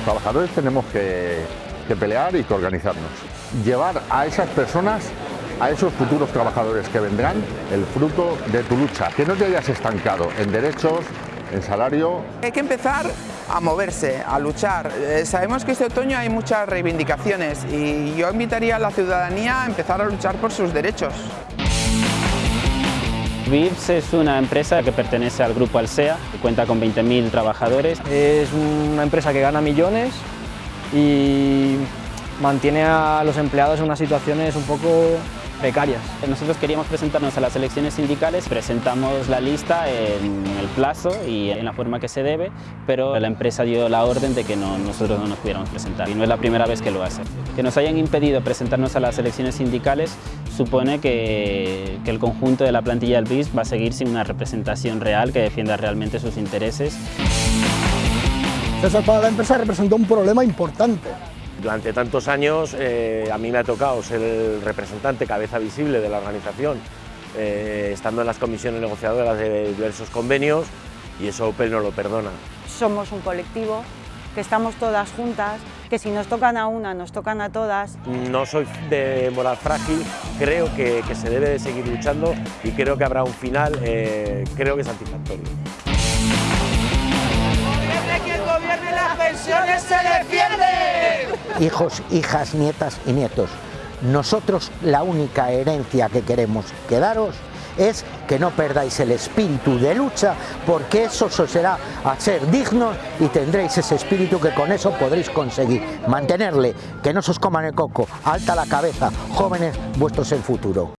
trabajadores tenemos que, que pelear y que organizarnos. Llevar a esas personas a esos futuros trabajadores que vendrán el fruto de tu lucha, que no te hayas estancado en derechos, en salario. Hay que empezar a moverse, a luchar. Eh, sabemos que este otoño hay muchas reivindicaciones y yo invitaría a la ciudadanía a empezar a luchar por sus derechos. VIPS es una empresa que pertenece al grupo Alsea, que cuenta con 20.000 trabajadores. Es una empresa que gana millones y mantiene a los empleados en unas situaciones un poco precarias. Nosotros queríamos presentarnos a las elecciones sindicales, presentamos la lista en el plazo y en la forma que se debe, pero la empresa dio la orden de que no, nosotros no nos pudiéramos presentar y no es la primera vez que lo hace. Que nos hayan impedido presentarnos a las elecciones sindicales supone que, que el conjunto de la plantilla del BIS va a seguir sin una representación real que defienda realmente sus intereses. Eso para la empresa representó un problema importante durante tantos años eh, a mí me ha tocado ser el representante, cabeza visible de la organización, eh, estando en las comisiones negociadoras de diversos convenios y eso Opel no lo perdona. Somos un colectivo, que estamos todas juntas, que si nos tocan a una, nos tocan a todas. No soy de moral frágil, creo que, se debe de seguir luchando y creo que habrá un final, eh, creo que satisfactorio. que el gobierno las pensiones se defiende! hijos, hijas, nietas y nietos. Nosotros la única herencia que queremos quedaros es que no perdáis el espíritu de lucha porque eso os será a ser dignos y tendréis ese espíritu que con eso podréis conseguir mantenerle, que no se os coman el coco, alta la cabeza, jóvenes, vuestro es el futuro.